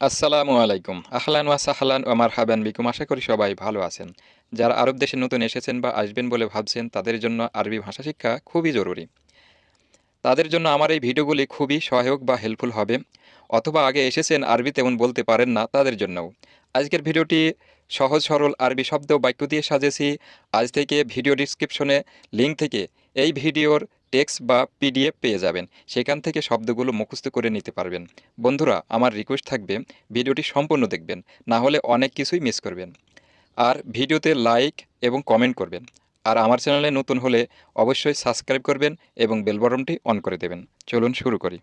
আসসালামু আলাইকুম। আহলান ওয়া সাহলান ওয়া মারহাবান বিকুম। আশা করি সবাই ভালো আছেন। যারা আরব দেশে নতুন এসেছেন বা আসবেন বলে ভাবছেন, তাদের জন্য আরবি ভাষা শিক্ষা খুবই জরুরি। তাদের জন্য আমার এই ভিডিওগুলি খুবই সহায়ক বা হেল্পফুল হবে। অথবা আগে এসেছেন আরবি তেমন বলতে পারেন না, তাদের জন্যও। আজকের ভিডিওটি সহজ, সরল আরবি শব্দ বাক্য দিয়ে সাজেছি। আজ থেকে ভিডিও ডিসক্রিপশনে লিঙ্ক থেকে এই ভিডিওর টেক্সট বা পিডিএফ পেয়ে যাবেন। সেখান থেকে শব্দগুলো মুখস্থ করে নিতে পারবেন। বন্ধুরা, আমার রিকোয়েস্ট থাকবে ভিডিওটি সম্পূর্ণ দেখবেন, না হলে অনেক কিছুই মিস করবেন। আর ভিডিওতে লাইক এবং কমেন্ট করবেন। আর আমার চ্যানেলে নতুন হলে অবশ্যই সাবস্ক্রাইব করবেন এবং বেল বটনটি অন করে দেবেন। চলুন শুরু করি।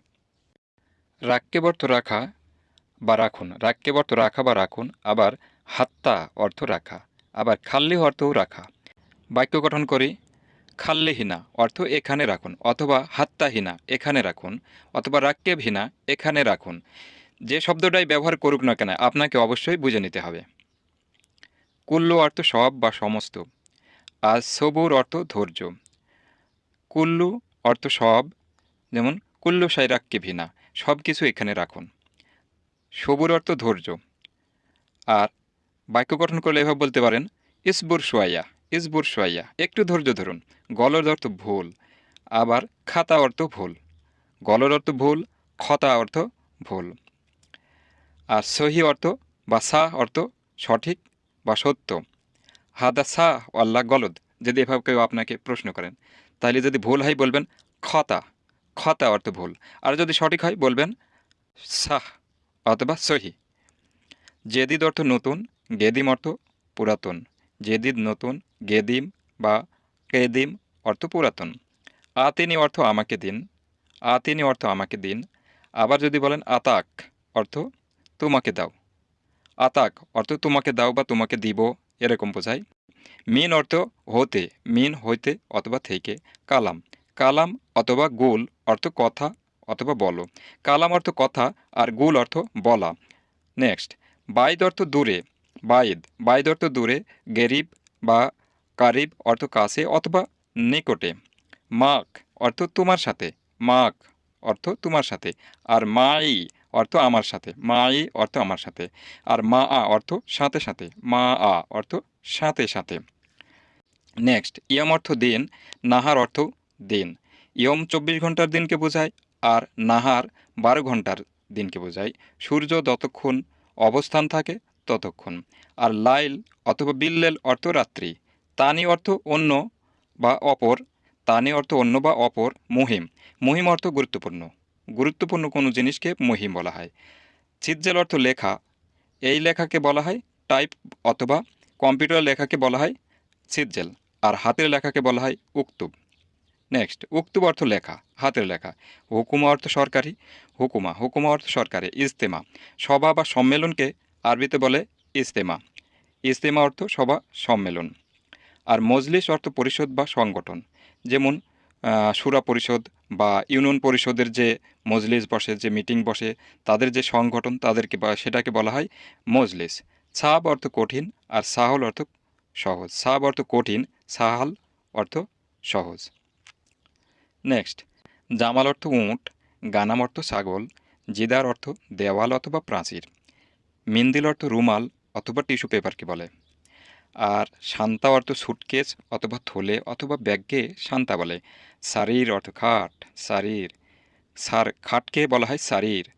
রাক্যেব অর্থ রাখা বা রাখুন। রাক্যেব অর্থ রাখা বা রাখুন, আবার হাত্তা অর্থ রাখা, আবার খাল্লি অর্থও রাখা। বাক্য গঠন করি। খাল্লিহীনা অর্থ এখানে রাখুন, অথবা হাত্তাহীনা এখানে রাখুন, অথবা রাক্যেবহীনা এখানে রাখুন। যে শব্দটাই ব্যবহার করুক না কেন, আপনাকে অবশ্যই বুঝে নিতে হবে। কুল্লু অর্থ সব বা সমস্ত, আর সবুর অর্থ ধৈর্য। কুল্লু অর্থ সব, যেমন কুল্লু সাই রাক্যেভিনা সব কিছু এখানে রাখুন। সবুর অর্থ ধৈর্য, আর বাক্য গঠন করলে এভাবে বলতে পারেন, ইসবুর সোয়াইয়া। ইসবুর সোয়াইয়া একটু ধৈর্য ধরুন গলর অর্থ ভুল, আবার খাতা অর্থ ভুল। গলর অর্থ ভুল, খতা অর্থ ভুল। আর সহি অর্থ বা সাহ অর্থ সঠিক বা সত্য। হাদা সাহ আল্লাহ গলদ, যদি এভাবে কেউ আপনাকে প্রশ্ন করেন, তাহলে যদি ভুল হয় বলবেন খতা খতা অর্থ ভুল। আর যদি সঠিক হয় বলবেন সাহ অথবা সহি। জেদিদ অর্থ নতুন, গেদিম অর্থ পুরাতন। জেদিদ নতুন, গেদিম বা কেদিম অর্থ পুরাতন। আতিনি অর্থ আমাকে দিন আতিনি অর্থ আমাকে দিন, আবার যদি বলেন আতাক, অর্থ তোমাকে দাও। আতাক অর্থ তোমাকে দাও বা তোমাকে দিব, এরকম বোঝায়। মিন অর্থ হতে, মিন হইতে অথবা থেকে, কালাম। কালাম অথবা গুল অর্থ কথা অথবা বলো। কালাম অর্থ কথা আর গুল অর্থ বলা। নেক্সট, বাইদ অর্থ দূরে বাইদ। বাইদ অর্থ দূরে, গেরিব বা কারিব অর্থ কাছে অথবা নিকটে। মাক অর্থ তোমার সাথে। মাক অর্থ তোমার সাথে। আর মাই অর্থ আমার সাথে। মাই অর্থ আমার সাথে। আর মা আ অর্থ সাথে সাথে। মা আ অর্থ সাথে সাথে। নেক্সট, ইয়ম অর্থ দিন, নাহার অর্থ দিন। ইয়ম চব্বিশ ঘণ্টার দিনকে বোঝায়, আর নাহার বারো ঘণ্টার দিনকে বোঝায়। সূর্য যতক্ষণ অবস্থান থাকে ততক্ষণ। আর লাইল অথবা বিল্লেল অর্থ রাত্রি। তানি অর্থ অন্য বা অপর, তানি অর্থ অন্য বা অপর, মহিম। মহিম অর্থ গুরুত্বপূর্ণ। গুরুত্বপূর্ণ কোনো জিনিসকে মহিম বলা হয়। ছিজ্জেল অর্থ লেখা। এই লেখাকে বলা হয় টাইপ অথবা কম্পিউটার লেখাকে বলা হয় ছিজ্জেল আর হাতের লেখাকে বলা হয় উক্তুব। নেক্সট, উক্তুব অর্থ লেখা, হাতের লেখা। হুকুমা অর্থ সরকারি। হুকুমা হুকুমা অর্থ সরকারি, ইজতেমা। সভা বা সম্মেলনকে আরবিতে বলে ইজতেমা ইজতেমা অর্থ সভা, সম্মেলন। আর মজলিস অর্থ পরিষদ বা সংগঠন। যেমন সুরা পরিষদ বা ইউনিয়ন পরিষদের যে মজলিস বসে, যে মিটিং বসে, তাদের যে সংগঠন তাদেরকে বা সেটাকে বলা হয় মজলিস। সাহাব অর্থ কঠিন আর সাহল অর্থ সহজ। সাব অর্থ কঠিন, সাহাল অর্থ সহজ। নেক্সট, জামাল অর্থ উঁট, গানাম অর্থ ছাগল, জিদার অর্থ দেওয়াল অথবা প্রাচীর। মিন্দিল অর্থ রুমাল অথবা টিস্যু পেপারকে বলে? আর শান্তা অর্থ সুটকেস অথবা থলে অথবা ব্যাগকে শান্তা বলে। শারীর অর্থ খাট শারীর সার, খাটকে বলা হয় শারীর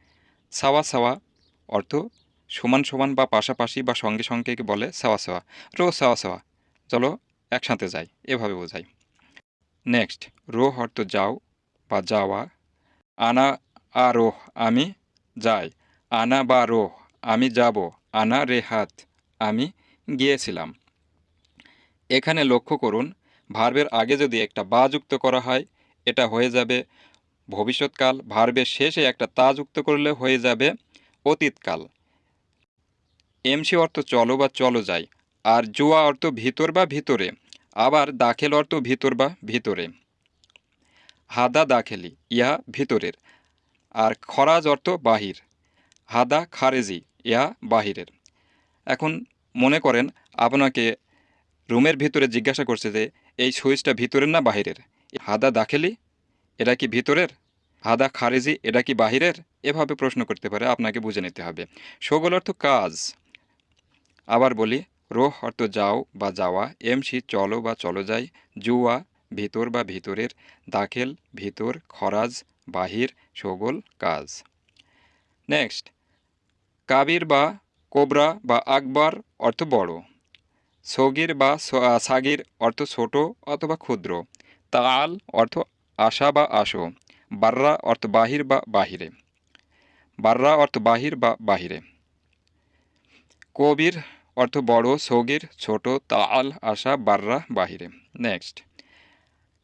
সাওয়া সাওয়া অর্থ সমান সমান বা পাশাপাশি বা সঙ্গে সঙ্গে বলে? সাওয়া সাওয়া। রো সাওয়া সাওয়া। চলো একসাথে যাই, এভাবে বোঝাই। নেক্সট, রোহ অর্থ যাও বা যাওয়া। আনা আরোহ আমি যাই। আনা বা রোহ। আমি যাব আনা রেহাত আমি গিয়েছিলাম। এখানে লক্ষ্য করুন, ভার্বের আগে যদি একটা বা যুক্ত করা হয়, এটা হয়ে যাবে ভবিষ্যৎকাল। ভার্বের শেষে একটা তা যুক্ত করলে হয়ে যাবে অতীতকাল। এমসি অর্থ চলো বা চলো যাই, আর জুয়া অর্থ ভিতর বা ভিতরে, আবার দাখেল অর্থ ভিতর বা ভিতরে। হাদা দাখেলি, ইহা ভিতরের। আর খরাজ অর্থ বাহির। হাদা খারেজি ইহা বাহিরের। এখন মনে করেন আপনাকে রুমের ভিতরে জিজ্ঞাসা করছে যে, এই সুইচটা ভিতরের না বাহিরের? হাদা দাখেলি? এটা কি ভিতরের? হাদা খারেজি? এটা কি বাহিরের? এভাবে প্রশ্ন করতে পারে, আপনাকে বুঝে নিতে হবে। সগোল অর্থ কাজ। আবার বলি, রোহ অর্থ যাও বা যাওয়া, এমসি চলো বা চলো যাই, জুয়া ভিতর বা ভিতরের, দাখেল ভিতর, খরাজ, বাহির, সগোল, কাজ। নেক্সট। কাবির বা কোবরা বা আকবর অর্থ বড়। সগির বা সাগির অর্থ ছোট অথবা ক্ষুদ্র। তাল অর্থ আশা বা আসো বার্রা অর্থ বাহির বা বাহিরে। বার্রা অর্থ বাহির বা বাহিরে। কবির অর্থ বড়, সগির ছোট তাল আশা, বার্রা, বাহিরে। নেক্সট।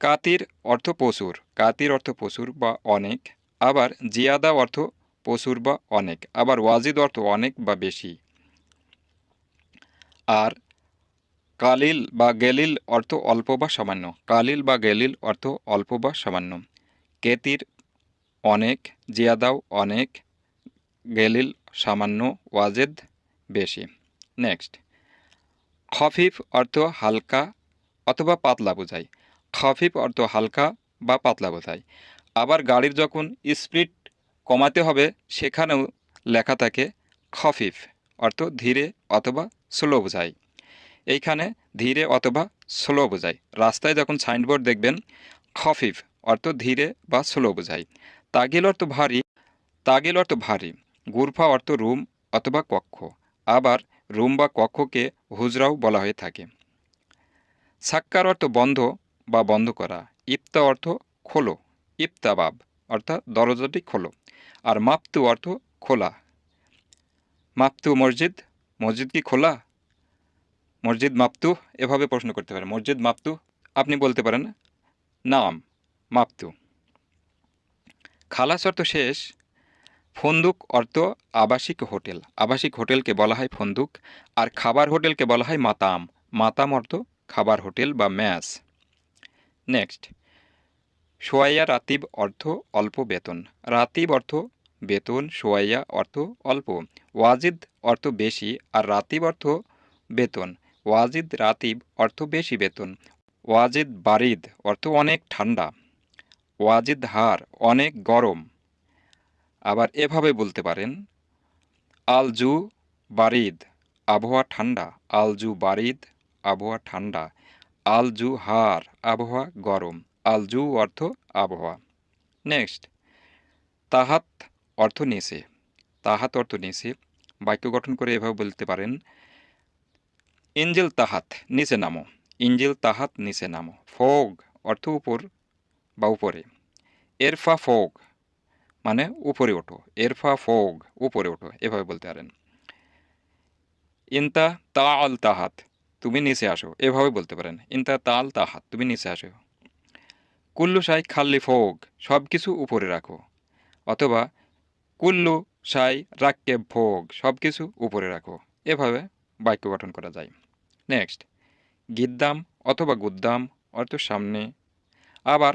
কাতির অর্থ পশুর কাতির অর্থ পশুর বা অনেক। আবার জিয়াদা অর্থ পশুর বা অনেক, আবার ওয়াজিদ অর্থ অনেক বা বেশি। আর কালিল বা গেলিল অর্থ অল্প বা সামান্য, কালিল বা গেলিল অর্থ অল্প বা সামান্য। কেতির অনেক, জিয়াদাও অনেক, গেলিল সামান্য, ওয়াজেদ বেশি। নেক্সট, খফিফ অর্থ হালকা অথবা পাতলা বোঝায়। খফিফ অর্থ হালকা বা পাতলা বোঝায়। আবার গাড়ির যখন স্পিড কমাতে হবে, সেখানেও লেখা থাকে খফিফ, অর্থ ধীরে অথবা স্লো বোঝায়। এইখানে ধীরে অথবা স্লো বোঝায়। রাস্তায় যখন সাইনবোর্ড দেখবেন, খফিফ, অর্থ ধীরে বা স্লো বোঝায়। তাগিল অর্থ ভারী, তাগিল অর্থ ভারী। গুরফা অর্থ রুম অথবা কক্ষ। আবার রুম বা কক্ষকে হুজরাও বলা হয়ে থাকে। সাক্কার অর্থ বন্ধ বা বন্ধ করা। ইফতা অর্থ খোলো। ইফতাবাব, অর্থাৎ দরজাটি খোলো। আর মাপতু অর্থ খোলা। মাপতু মসজিদ মসজিদ কি খোলা? মসজিদ মাপতু এভাবে প্রশ্ন করতে পারেন মসজিদ মাপতু, আপনি বলতে পারেন, নাম, মাপতু। খালাস অর্থ শেষ, ফন্দুক অর্থ আবাসিক হোটেল। আবাসিক হোটেলকে বলা হয় ফন্দুক, আর খাবার হোটেলকে বলা হয় মাতাম। মাতাম অর্থ খাবার হোটেল বা ম্যাস নেক্সট সোয়াইয়া রাতিব অর্থ অল্প বেতন। রাতিব অর্থ বেতন, সোয়াইয়া অর্থ অল্প, ওয়াজিদ অর্থ বেশি আর রাতিব অর্থ বেতন। ওয়াজিদ, রাতিব অর্থ বেশি বেতন। ওয়াজিদ, বারিদ অর্থ অনেক ঠান্ডা। ওয়াজিদ, হার অনেক গরম। আবার এভাবে বলতে পারেন, আলজু, বারিদ, আবহাওয়া ঠান্ডা। আলজু, বারিদ, আবহাওয়া ঠান্ডা। আলজু, হার, আবহাওয়া গরম। আলজু অর্থ আবহাওয়া। নেক্সট, তাহাত অর্থ নিচে তাহাত অর্থ নিচে বাক্য গঠন করে এভাবে বলতে পারেন, ইঞ্জিল তাহাত নিচে নামো, ইঞ্জেল তাহাত নিচে নামো, ফোগ অর্থ উপর বা উপরে। এরফা ফোগ মানে উপরে ওঠো এরফা ফোগ উপরে ওঠো, এভাবে বলতে পারেন। ইনতা তা আল তাহাত, তুমি নিচে আসো, এভাবে বলতে পারেন। ইনতা তাল তাহাত, তুমি নিচে আসো। কুল্লু সাই খাল্লি ফোগ সব কিছু উপরে রাখো, অথবা কুল্লু, সাই, রাক্কে, ভোগ সব কিছু উপরে রাখো। এভাবে বাক্য গঠন করা যায়। নেক্সট, গিদ্দাম অথবা গুদ্দাম, অর্থ সামনে। আবার,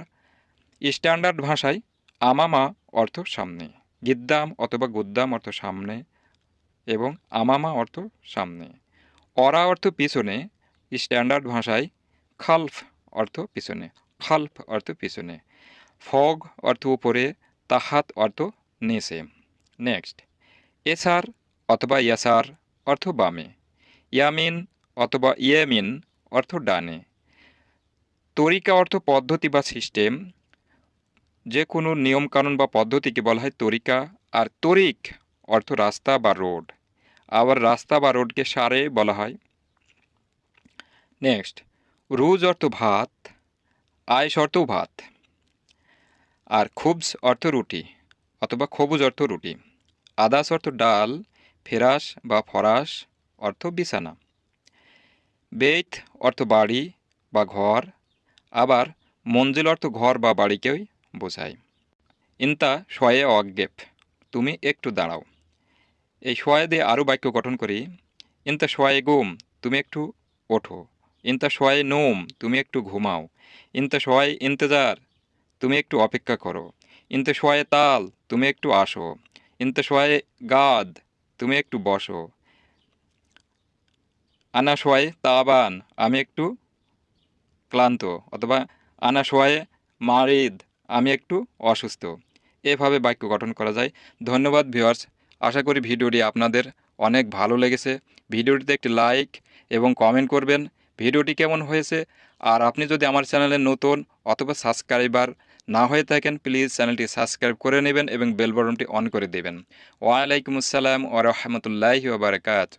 স্ট্যান্ডার্ড ভাষায়, আমামা, অর্থ সামনে। গিদ্দাম অথবা গুদ্দাম অর্থ সামনে এবং আমামা অর্থ সামনে। অরা অর্থ পিছনে, স্ট্যান্ডার্ড ভাষায়, খালফ অর্থ পিছনে। খালফ অর্থ পিছনে। ফগ অর্থ উপরে, তাহাত অর্থ নিচে। নেক্সট। এসার অথবা ইয়াসার অর্থ বামে। ইয়ামিন অথবা ইয়ামিন অর্থ ডানে। তরিকা অর্থ পদ্ধতি বা সিস্টেম। যে কোনো নিয়মকানুন বা পদ্ধতিকে বলা হয় তরিকা। আর তরিক অর্থ রাস্তা বা রোড। আবার রাস্তা বা রোডকে সারে বলা হয়। নেক্সট। রুজ অর্থ ভাত আয়েস অর্থ ভাত। আর খুবস অর্থ রুটি অথবা খবুজ অর্থ রুটি। আদাস অর্থ ডাল, ফেরাস বা ফরাস, অর্থ বিছানা। বেত অর্থ বাড়ি বা ঘর, আবার মঞ্জিল অর্থ ঘর বা বাড়িকেই বোঝায়। ইন্তা শয়ে অজ্ঞেপ, তুমি একটু দাঁড়াও। এই শয়ে দিয়ে আরও বাক্য গঠন করি। ইন্তা শয়ে গুম, তুমি একটু ওঠো। ইনতা শয়ে নোম, তুমি একটু ঘুমাও। ইন্তা শয়ে ইন্তজার, তুমি একটু অপেক্ষা করো। ইনতা শয়ে তাল, তুমি একটু আসো। ইনতা শয়ে গাদ, তুমি একটু বসো। আনা শোয়ে তাবান, আমি একটু ক্লান্ত। অথবা আনা শোয়ে মারিদ, আমি একটু অসুস্থ। এভাবে বাক্য গঠন করা যায়। ধন্যবাদ, ভিউয়ার্স। আশা করি ভিডিওটি আপনাদের অনেক ভালো লেগেছে। ভিডিওটিতে একটি লাইক এবং কমেন্ট করবেন। ভিডিওটি কেমন হয়েছে? আর আপনি যদি আমার চ্যানেলে নতুন অথবা সাবস্ক্রাইবার না হয়ে থাকেন প্লিজ চ্যানেলটি সাবস্ক্রাইব করে নেবেন এবং বেল বটনটি অন করে দেবেন। ওয়ালাইকুম আসসালাম ও রহমতুল্লাহি ওবরাকাত